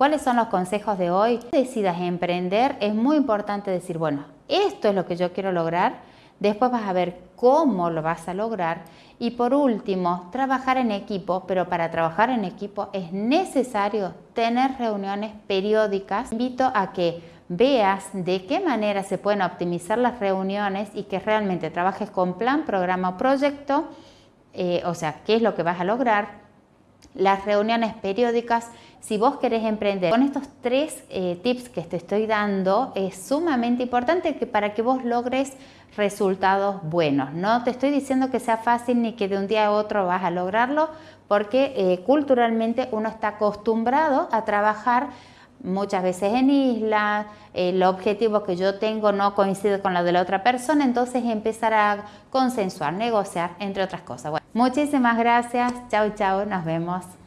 ¿Cuáles son los consejos de hoy? Decidas emprender, es muy importante decir, bueno, esto es lo que yo quiero lograr, después vas a ver cómo lo vas a lograr y por último, trabajar en equipo, pero para trabajar en equipo es necesario tener reuniones periódicas. Invito a que veas de qué manera se pueden optimizar las reuniones y que realmente trabajes con plan, programa o proyecto, eh, o sea, qué es lo que vas a lograr, las reuniones periódicas. Si vos querés emprender con estos tres eh, tips que te estoy dando, es sumamente importante que para que vos logres resultados buenos. No te estoy diciendo que sea fácil ni que de un día a otro vas a lograrlo, porque eh, culturalmente uno está acostumbrado a trabajar muchas veces en isla, el objetivo que yo tengo no coincide con lo de la otra persona, entonces empezar a consensuar, negociar, entre otras cosas. Bueno, muchísimas gracias, chao chao, nos vemos.